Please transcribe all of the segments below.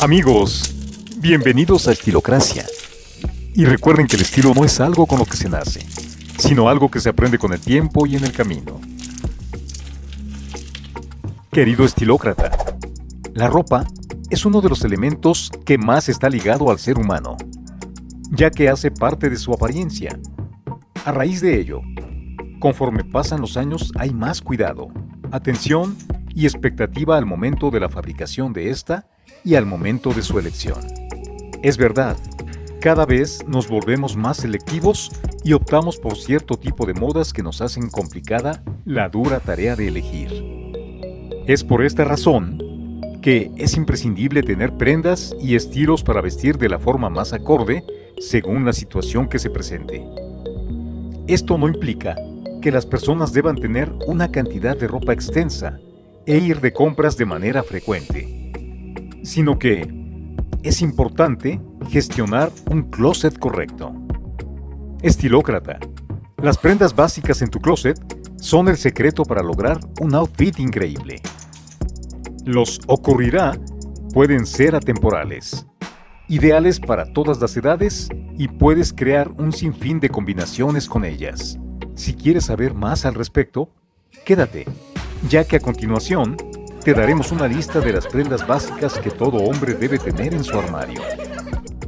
Amigos, bienvenidos a Estilocracia. Y recuerden que el estilo no es algo con lo que se nace, sino algo que se aprende con el tiempo y en el camino. Querido estilócrata, la ropa es uno de los elementos que más está ligado al ser humano, ya que hace parte de su apariencia. A raíz de ello, conforme pasan los años hay más cuidado, atención y expectativa al momento de la fabricación de esta y al momento de su elección. Es verdad, cada vez nos volvemos más selectivos y optamos por cierto tipo de modas que nos hacen complicada la dura tarea de elegir. Es por esta razón que es imprescindible tener prendas y estilos para vestir de la forma más acorde según la situación que se presente. Esto no implica que las personas deban tener una cantidad de ropa extensa e ir de compras de manera frecuente sino que es importante gestionar un closet correcto. Estilócrata. Las prendas básicas en tu closet son el secreto para lograr un outfit increíble. Los ocurrirá pueden ser atemporales, ideales para todas las edades y puedes crear un sinfín de combinaciones con ellas. Si quieres saber más al respecto, quédate, ya que a continuación te daremos una lista de las prendas básicas que todo hombre debe tener en su armario.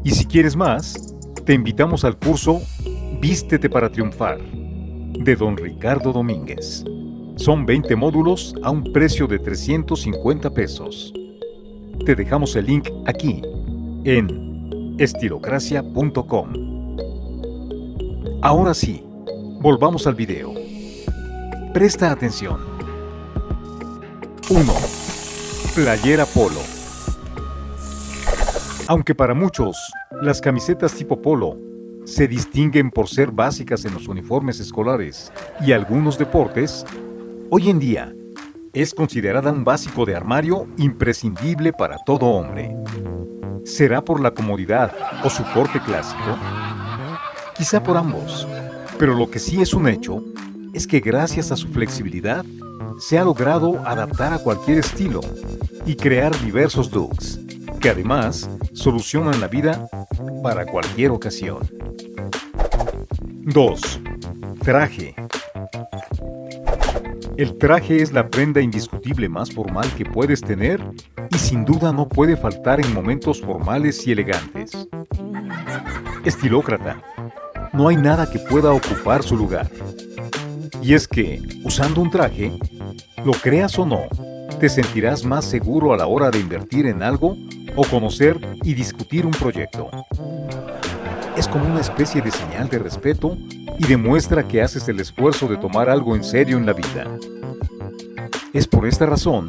Y si quieres más, te invitamos al curso Vístete para triunfar de don Ricardo Domínguez. Son 20 módulos a un precio de 350 pesos. Te dejamos el link aquí en estilocracia.com. Ahora sí, volvamos al video. Presta atención. 1. Playera polo. Aunque para muchos, las camisetas tipo polo se distinguen por ser básicas en los uniformes escolares y algunos deportes, hoy en día es considerada un básico de armario imprescindible para todo hombre. ¿Será por la comodidad o su corte clásico? Quizá por ambos, pero lo que sí es un hecho es que gracias a su flexibilidad se ha logrado adaptar a cualquier estilo y crear diversos looks, que además solucionan la vida para cualquier ocasión. 2. Traje. El traje es la prenda indiscutible más formal que puedes tener y sin duda no puede faltar en momentos formales y elegantes. Estilócrata. No hay nada que pueda ocupar su lugar. Y es que, usando un traje, lo creas o no, te sentirás más seguro a la hora de invertir en algo o conocer y discutir un proyecto. Es como una especie de señal de respeto y demuestra que haces el esfuerzo de tomar algo en serio en la vida. Es por esta razón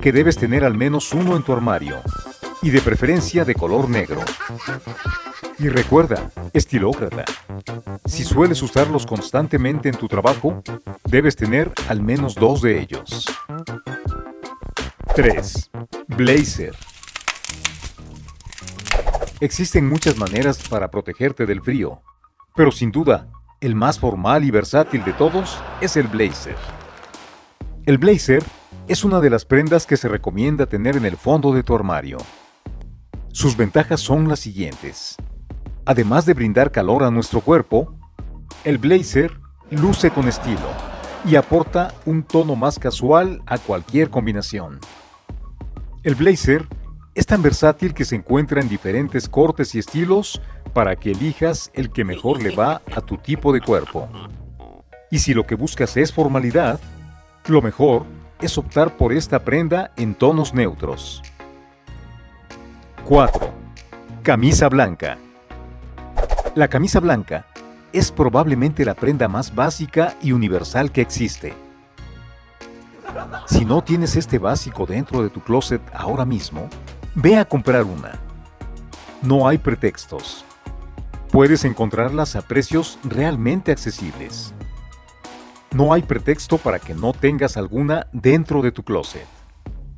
que debes tener al menos uno en tu armario, y de preferencia de color negro. Y recuerda, estilócrata, si sueles usarlos constantemente en tu trabajo, debes tener al menos dos de ellos. 3. Blazer. Existen muchas maneras para protegerte del frío, pero sin duda, el más formal y versátil de todos es el blazer. El blazer es una de las prendas que se recomienda tener en el fondo de tu armario. Sus ventajas son las siguientes. Además de brindar calor a nuestro cuerpo, el blazer luce con estilo y aporta un tono más casual a cualquier combinación. El blazer es tan versátil que se encuentra en diferentes cortes y estilos para que elijas el que mejor le va a tu tipo de cuerpo. Y si lo que buscas es formalidad, lo mejor es optar por esta prenda en tonos neutros. 4. Camisa blanca. La camisa blanca es probablemente la prenda más básica y universal que existe. Si no tienes este básico dentro de tu closet ahora mismo, ve a comprar una. No hay pretextos. Puedes encontrarlas a precios realmente accesibles. No hay pretexto para que no tengas alguna dentro de tu closet.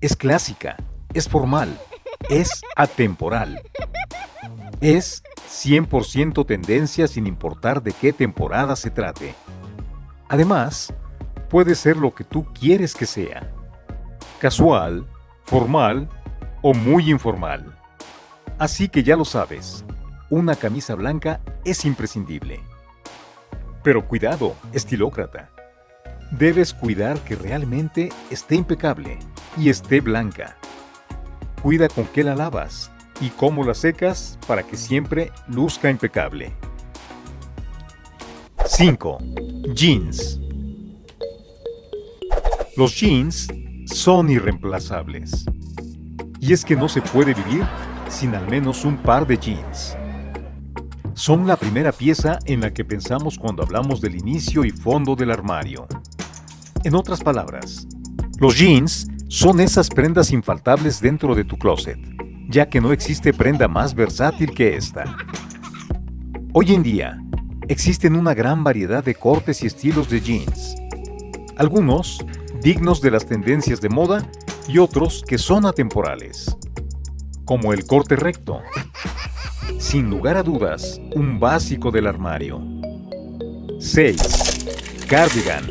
Es clásica, es formal, es atemporal. Es 100% tendencia sin importar de qué temporada se trate. Además, puede ser lo que tú quieres que sea. Casual, formal o muy informal. Así que ya lo sabes, una camisa blanca es imprescindible. Pero cuidado, estilócrata. Debes cuidar que realmente esté impecable y esté blanca. Cuida con qué la lavas y cómo la secas para que siempre luzca impecable. 5. Jeans. Los jeans son irreemplazables. Y es que no se puede vivir sin al menos un par de jeans. Son la primera pieza en la que pensamos cuando hablamos del inicio y fondo del armario. En otras palabras, los jeans son esas prendas infaltables dentro de tu closet, ya que no existe prenda más versátil que esta. Hoy en día, existen una gran variedad de cortes y estilos de jeans. Algunos dignos de las tendencias de moda y otros que son atemporales, como el corte recto. Sin lugar a dudas, un básico del armario. 6. Cardigan.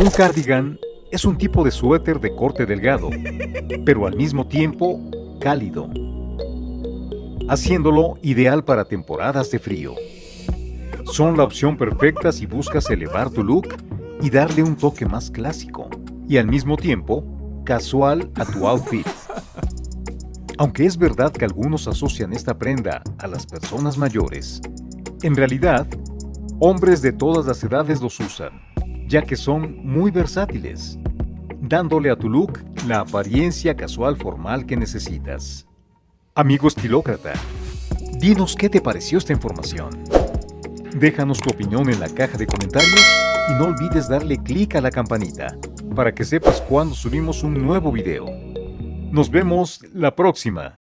Un cardigan es un tipo de suéter de corte delgado, pero al mismo tiempo cálido, haciéndolo ideal para temporadas de frío. Son la opción perfecta si buscas elevar tu look y darle un toque más clásico y al mismo tiempo casual a tu outfit. Aunque es verdad que algunos asocian esta prenda a las personas mayores, en realidad, hombres de todas las edades los usan, ya que son muy versátiles, dándole a tu look la apariencia casual formal que necesitas. Amigo estilócrata, dinos qué te pareció esta información. Déjanos tu opinión en la caja de comentarios y no olvides darle clic a la campanita para que sepas cuando subimos un nuevo video. Nos vemos la próxima.